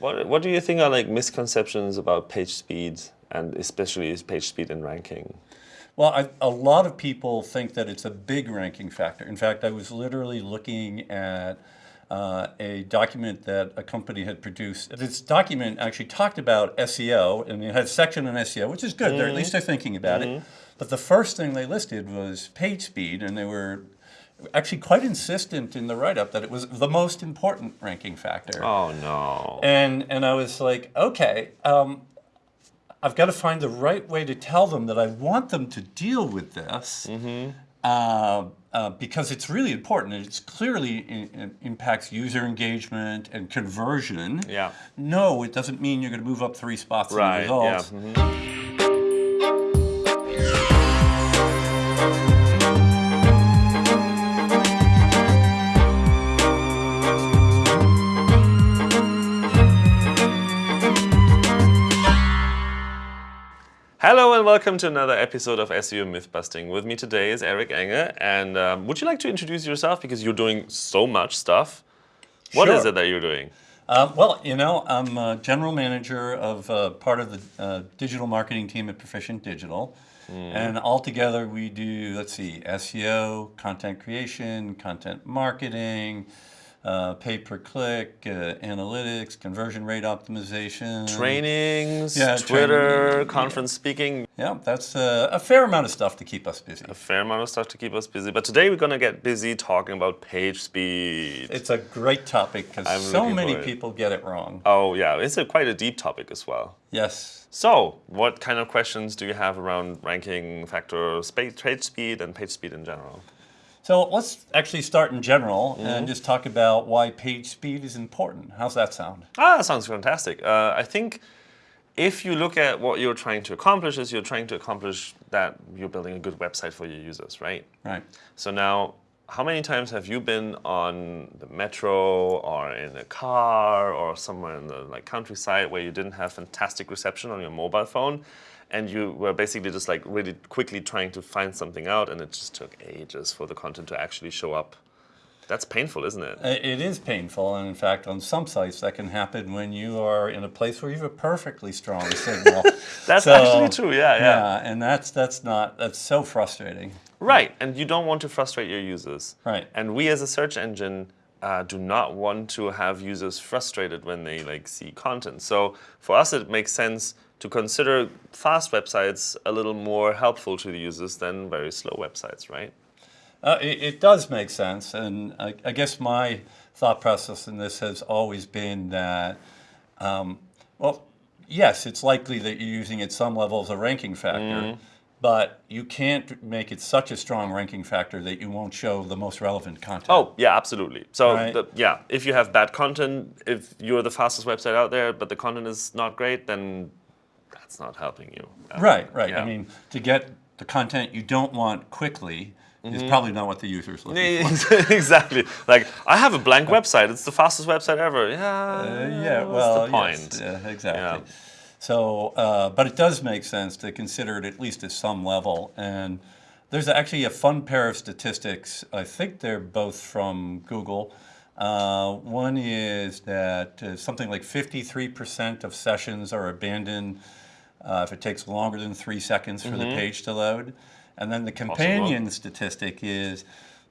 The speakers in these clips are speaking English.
What, what do you think are like misconceptions about page speed and especially is page speed in ranking? Well, I, a lot of people think that it's a big ranking factor. In fact, I was literally looking at uh, a document that a company had produced. This document actually talked about SEO, and it had a section on SEO, which is good. Mm -hmm. They're, at least they're thinking about mm -hmm. it. Mm-hmm. But the first thing they listed was page speed, and they were actually quite insistent in the write-up that it was the most important ranking factor. Oh no! And and I was like, okay, um, I've got to find the right way to tell them that I want them to deal with this mm -hmm. uh, uh, because it's really important. It clearly in, impacts user engagement and conversion. Yeah. No, it doesn't mean you're going to move up three spots right, in the results. Yeah. Mm -hmm. Hello and welcome to another episode of SEO Mythbusting. With me today is Eric Enge. And um, would you like to introduce yourself? Because you're doing so much stuff. What sure. is it that you're doing? Uh, well, you know, I'm a general manager of uh, part of the uh, digital marketing team at Perficient Digital. Mm. And altogether we do, let's see, SEO, content creation, content marketing, uh, pay per click, uh, analytics, conversion rate optimization. Trainings, yeah, Twitter, training, conference speaking. Yeah, that's uh, a fair amount of stuff to keep us busy. A fair amount of stuff to keep us busy. But today we're going to get busy talking about page speed. It's a great topic because so many people get it wrong. Oh yeah, it's a, quite a deep topic as well. Yes. So, what kind of questions do you have around ranking factors, page speed and page speed in general? So let's actually start in general mm -hmm. and just talk about why page speed is important. How's that sound? Ah, that sounds fantastic. Uh, I think if you look at what you're trying to accomplish is you're trying to accomplish that you're building a good website for your users, right? Right. So now, how many times have you been on the metro or in a car or somewhere in the like countryside where you didn't have fantastic reception on your mobile phone and you were basically just like really quickly trying to find something out and it just took ages for the content to actually show up. That's painful, isn't it? It is painful, and in fact, on some sites that can happen when you are in a place where you have a perfectly strong signal. that's so, actually true, yeah, yeah. Yeah, and that's that's not that's so frustrating. Right, and you don't want to frustrate your users. Right. And we as a search engine uh, do not want to have users frustrated when they like see content. So for us, it makes sense to consider fast websites a little more helpful to the users than very slow websites, right? Uh, it, it, does make sense, and I, I, guess my thought process in this has always been that, um, well, yes, it's likely that you're using at some level as a ranking factor, mm. but you can't make it such a strong ranking factor that you won't show the most relevant content. Oh, yeah, absolutely. So, right? the, yeah, if you have bad content, if you're the fastest website out there, but the content is not great, then that's not helping you. Right, right. Yeah. I mean, to get the content you don't want quickly mm -hmm. is mm-hmm. probably not what the user is looking for. exactly. Like, I have a blank website. It's the fastest website ever. Yeah, uh, yeah well, the point? Yes, yeah, exactly. Yeah. So, uh, but it does make sense to consider it at least at some level. And there's actually a fun pair of statistics. I think they're both from Google. Uh, one is that uh, something like 53% of sessions are abandoned uh, if it takes longer than three seconds for mm -hmm. the mm-hmm. page to load. And then the companion statistic is,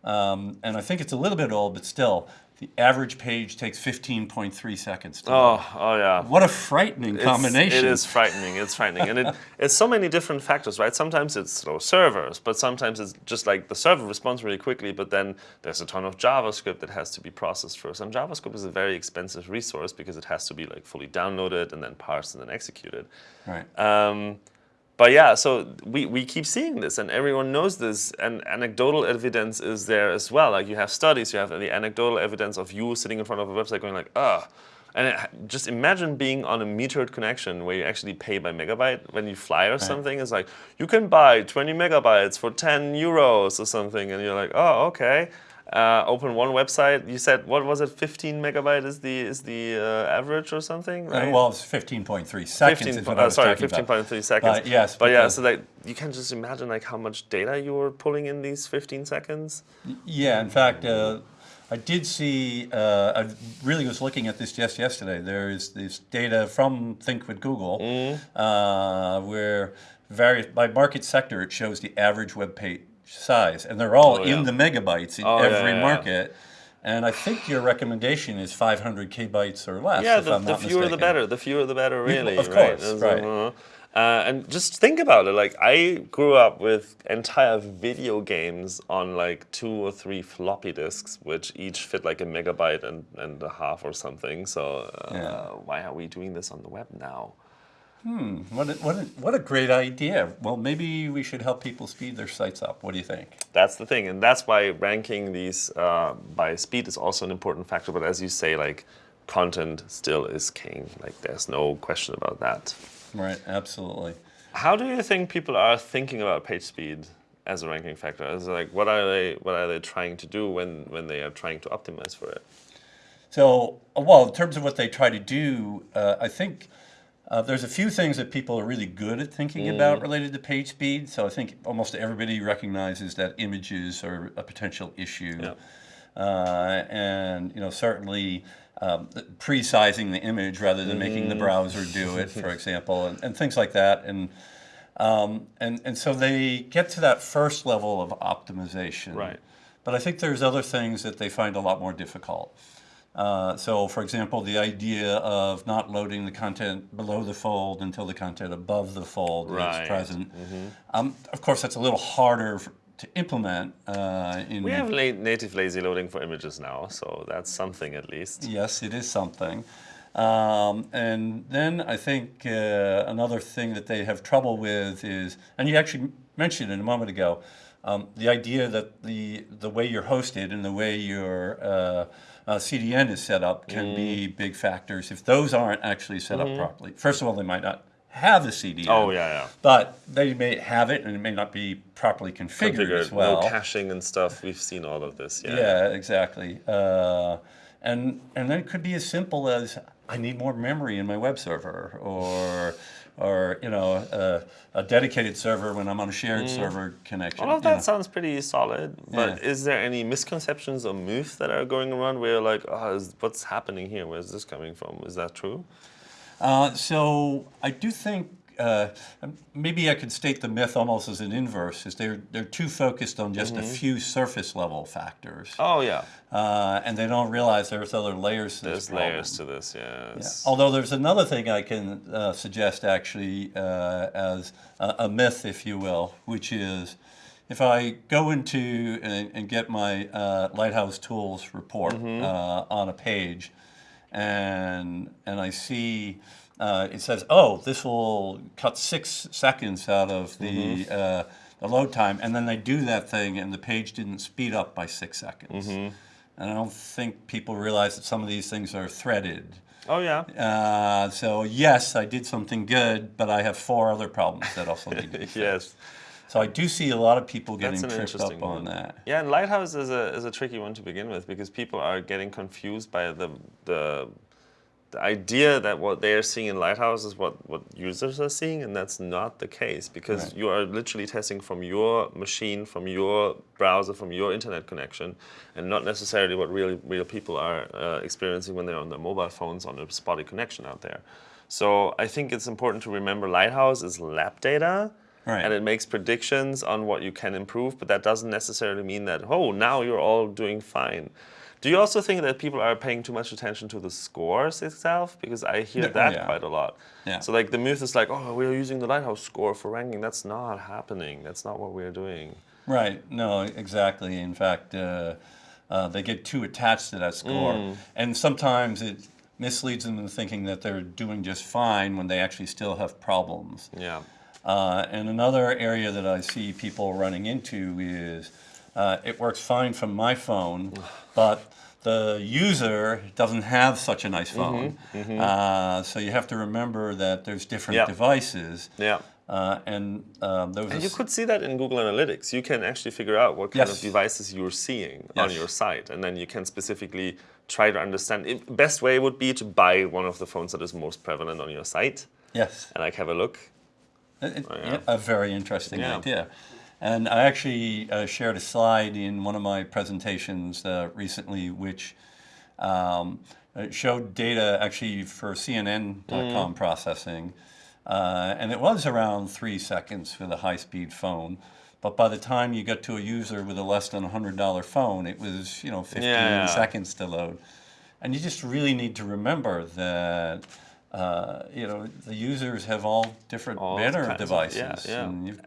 um, and I think it's a little bit old, but still, the average page takes 15.3 seconds to Oh, oh yeah. What a frightening it's, combination. It is frightening, it's frightening. and it, it's so many different factors, right? Sometimes it's slow servers, but sometimes it's just like the server responds really quickly, but then there's a ton of JavaScript that has to be processed first. And JavaScript is a very expensive resource because it has to be like fully downloaded and then parsed and then executed. Right. Um, but yeah, so we, we keep seeing this and everyone knows this and anecdotal evidence is there as well. Like you have studies, you have the anecdotal evidence of you sitting in front of a website going like, ah. And it, just imagine being on a metered connection where you actually pay by megabyte when you fly or right. something. It's like, you can buy 20 megabytes for 10 euros or something. And you're like, oh, okay uh, open one website. You said what was it? 15 megabyte is the is the uh, average or something, uh, right? well, it's 15.3 seconds. 15, uh, sorry, 15.3 seconds. But yes, but yeah, so like you can just imagine like how much data you were pulling in these 15 seconds. Yeah, in fact, uh, I did see, uh, I really was looking at this just yesterday. There is this data from Think with Google mm. uh, where various, by market sector, it shows the average web page size. And they're all oh, yeah. in the megabytes in oh, every yeah, market. And I think your recommendation is 500 kbytes or less. Yeah, the, the fewer mistaken. the better. The fewer the better, really. Of course, right. right. Uh, and just think about it. Like I grew up with entire video games on like two or three floppy disks, which each fit like a megabyte and, and a half or something. So uh, yeah. why are we doing this on the web now? Hmm, what a, what, a, what a great idea. Well, maybe we should help people speed their sites up. What do you think? That's the thing, and that's why ranking these uh, by speed is also an important factor. But as you say, like content still is king. Like there's no question about that. Right, absolutely. How do you think people are thinking about page speed as a ranking factor? As like, what are they what are they trying to do when when they are trying to optimize for it? So, well, in terms of what they try to do, uh, I think uh, there's a few things that people are really good at thinking mm. about related to page speed. So I think almost everybody recognizes that images are a potential issue. Yeah. Uh, and you know certainly um, pre-sizing the image rather than mm. making the mm. browser do it, for example, and, and things like that. And, um, and, and so they get to that first level of optimization. Right. But I think there's other things that they find a lot more difficult. Uh, so for example, the idea of not loading the content below the fold until the content above the fold right. is present. Mm -hmm. um, of course, that's a little harder to implement. Uh, in we have native lazy loading for images now, so that's something at least. Yes, it is something. Um, and then I think uh, another thing that they have trouble with is, and you actually mentioned it a moment ago, um, the idea that the the way you're hosted and the way your uh, uh, CDN is set up can mm. be big factors. If those aren't actually set mm -hmm. up mm-hmm. properly, first of all, they might not have the CDN. Oh yeah, yeah. But they may have it, and it may not be properly configured, configured. as well. No caching and stuff. We've seen all of this. Yeah. Yeah, exactly. Uh, and and then it could be as simple as I need more memory in my web server, or or you know uh, a dedicated server when I'm on a shared mm. server connection. All of that know. sounds pretty solid. But yeah. is there any misconceptions or myths that are going around where you're like, oh, is, what's happening here? Where's this coming from? Is that true? Uh, so I do think uh, maybe I could state the myth almost as an inverse, is they're, they're too focused on just mm -hmm. a mm-hmm. few surface level factors. Oh, yeah. Uh, and they don't realize there's other layers to there's this There's layers to this, yes. yeah. Although there's another thing I can uh, suggest actually uh, as a, a, myth, if you will, which is if I go into and, and get my uh, Lighthouse Tools report mm -hmm. on a page, and and I see uh, it says, oh, this will cut six seconds out of the, mm -hmm. uh, the load time, and then they do that thing, and the page didn't speed up by six seconds. Mm -hmm. And I don't think people realize that some of these things are threaded. Oh yeah. Uh, so yes, I did something good, but I have four other problems that also need to be fixed. yes. So I do see a lot of people getting tripped up on one. that. Yeah, and Lighthouse is a is a tricky one to begin with because people are getting confused by the the the idea that what they are seeing in Lighthouse is what, what users are seeing, and that's not the case because right. you are literally testing from your machine, from your browser, from your internet connection, and not necessarily what real, real people are uh, experiencing when they're on their mobile phones on a spotty connection out there. So I think it's important to remember Lighthouse is lab data, Right. and it makes predictions on what you can improve, but that doesn't necessarily mean that, oh, now you're all doing fine. Do you also think that people are paying too much attention to the scores itself? Because I hear yeah, that yeah. quite a lot. Yeah. So like the myth is like, oh, we're using the Lighthouse score for ranking. That's not happening. That's not what we're doing. Right. No, exactly. In fact, uh, uh, they get too attached to that score. Mm. And sometimes it misleads them into thinking that they're doing just fine when they actually still have problems. Yeah. Uh, and another area that I see people running into is uh, it works fine from my phone, but the user doesn't have such a nice phone. Mm -hmm, mm -hmm. Uh, so you have to remember that there's different yeah. devices. Yeah. Uh, and um, and you could see that in Google Analytics. You can actually figure out what kind yes. of devices you're seeing yes. on your site, and then you can specifically try to understand. It, best way would be to buy one of the phones that is most prevalent on your site. Yes. And like have a look. It, oh, yeah. A very interesting yeah. idea. And I actually uh, shared a slide in one of my presentations uh, recently, which um, showed data actually for CNN.com mm. processing. Uh, and it was around three seconds for the high-speed phone. But by the time you get to a user with a less than $100 phone, it was, you know, 15 yeah. seconds to load. And you just really need to remember that, uh, you know, the users have all different all of devices. Of, yeah, yeah. And you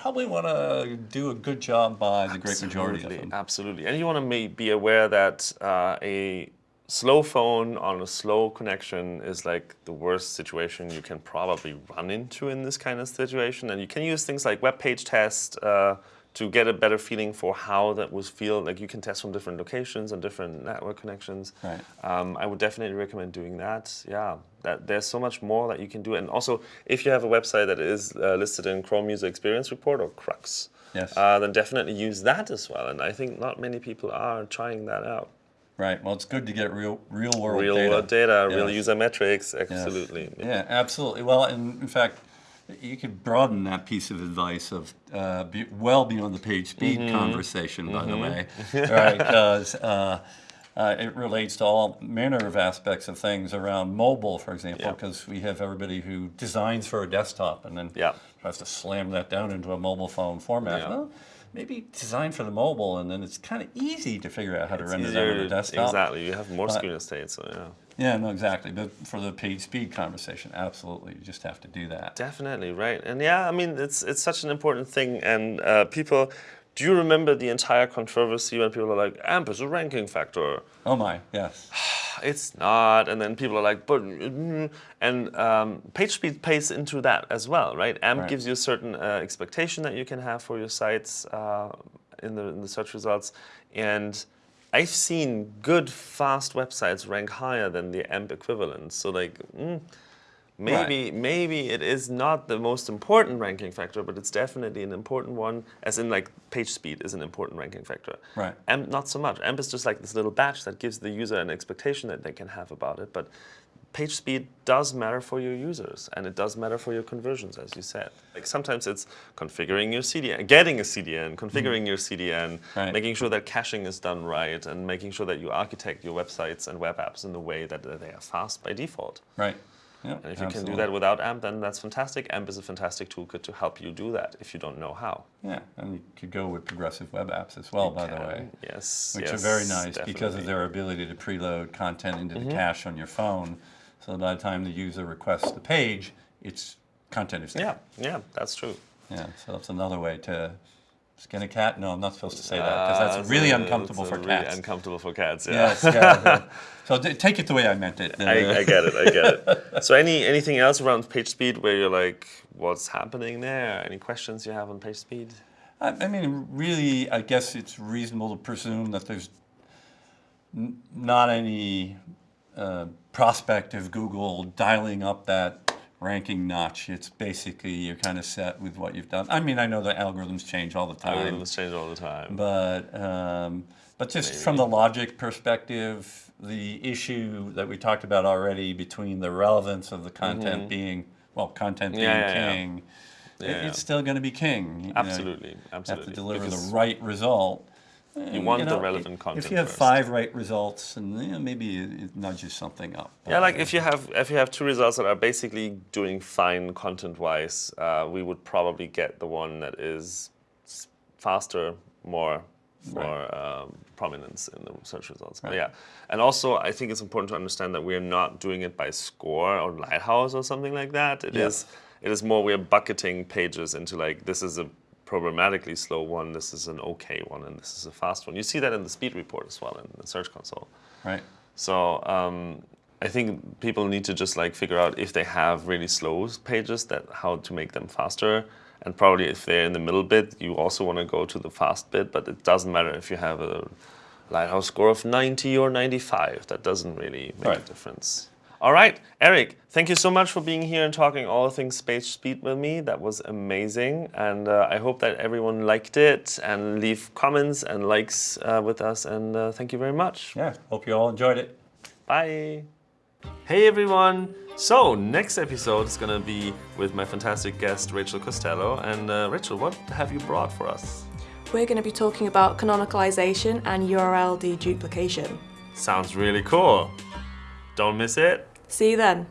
probably want to do a good job by the great majority of them. Absolutely. And you want to be aware that uh, a slow phone on a slow connection is like the worst situation you can probably run into in this kind of situation. And you can use things like web page test uh, to get a better feeling for how that would feel. Like you can test from different locations and different network connections. Right. Um, I would definitely recommend doing that. Yeah, that there's so much more that you can do. And also, if you have a website that is uh, listed in Chrome User Experience Report or CRUX, yes. Uh, then definitely use that as well. And I think not many people are trying that out. Right. Well, it's good to get real, real world real data. world data, yes. real user metrics. Absolutely. Yes. Yeah, absolutely. Well, in, in fact, you could broaden that piece of advice of uh, be, well beyond the page speed mm -hmm. conversation, by mm -hmm. the mm-hmm. way, right? Because uh, uh, it relates to all manner of aspects of things around mobile, for example, because yeah. we have everybody who designs for a desktop and then yeah. tries to slam that down into a mobile phone format. Yeah. Well, maybe designed for the mobile, and then it's kind of easy to figure out how to render that on the desktop. Exactly, you have more screen estate, so yeah. Yeah, no, exactly. But for the page speed conversation, absolutely, you just have to do that. Definitely, right. And yeah, I mean, it's it's such an important thing, and uh, people. Do you remember the entire controversy when people are like, AMP is a ranking factor? Oh my, yes. it's not. And then people are like, but, mm, and um, PageSpeed pays into that as well, right? AMP right. gives you a certain uh, expectation that you can have for your sites uh, in, the, in the search results. And I've seen good, fast websites rank higher than the AMP equivalent. So like, mm, Maybe, right. maybe it is not the most important ranking factor, but it's definitely an important one, as in like page speed is an important ranking factor. Right. AMP, not so much. AMP is just like this little batch that gives the user an expectation that they can have about it. But page speed does matter for your users, and it does matter for your conversions, as you said. Like sometimes it's configuring your CDN, getting a CDN, configuring mm. your CDN, right. making sure that caching is done right, and making sure that you architect your websites and web apps in a way that they are fast by default. Right. Yeah, and if you absolutely. can do that without AMP, then that's fantastic. AMP is a fantastic toolkit to help you do that if you don't know how. Yeah, and you could go with progressive web apps as well, you by can. the way. Yes, Which yes, are very nice definitely. because of their ability to preload content into mm -hmm. the mm-hmm. cache on your phone. So by the time the user requests the page, it's content is there. Yeah, yeah, that's true. Yeah, so that's another way to Skin a cat? No, I'm not supposed to say that because that's uh, really uncomfortable for really cats. uncomfortable for cats. Yeah. Yes. Yeah. so take it the way I meant it. I, I, get it. I get it. So any anything else around page speed where you're like, what's happening there? Any questions you have on page speed? I, I mean, really, I guess it's reasonable to presume that there's not any uh, prospect of Google dialing up that ranking notch. It's basically you're kind of set with what you've done. I mean, I know the algorithms change all the time. Algorithms change all the time. But um, but just Maybe. from the logic perspective, the issue that we talked about already between the relevance of the content mm -hmm. being well, content being yeah, yeah, king. Yeah. it's still going to be king. Absolutely, know, absolutely. Have to deliver because the right result. You want you know, the relevant content. If you have first. five right results, and you know, maybe it nudges something up. Yeah, like if you have if you have two results that are basically doing fine content-wise, uh, we would probably get the one that is faster, more more right. um, prominence in the search results. Right. But yeah, and also I think it's important to understand that we're not doing it by score or Lighthouse or something like that. It yes. is it is more we're bucketing pages into like this is a programmatically slow one, this is an okay one, and this is a fast one. You see that in the speed report as well in the Search Console. Right. So um, I think people need to just like figure out if they have really slow pages, that how to make them faster. And probably if they're in the middle bit, you also want to go to the fast bit, but it doesn't matter if you have a Lighthouse score of 90 or 95. That doesn't really make right. a difference. All right, Eric, thank you so much for being here and talking all things page speed with me. That was amazing. And uh, I hope that everyone liked it and leave comments and likes uh, with us. And uh, thank you very much. Yeah, hope you all enjoyed it. Bye. Hey everyone. So next episode is going to be with my fantastic guest, Rachel Costello. And uh, Rachel, what have you brought for us? We're going to be talking about canonicalization and URL deduplication. Sounds really cool. Don't miss it. See you then.